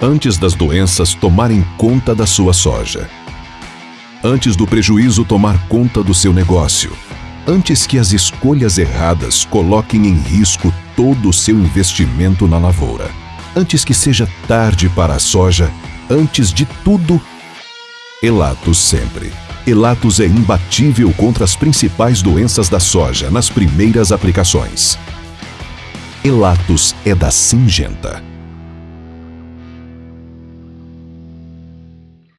Antes das doenças tomarem conta da sua soja. Antes do prejuízo tomar conta do seu negócio. Antes que as escolhas erradas coloquem em risco todo o seu investimento na lavoura. Antes que seja tarde para a soja, antes de tudo, Elatos sempre. Elatos é imbatível contra as principais doenças da soja nas primeiras aplicações. Elatos é da Singenta.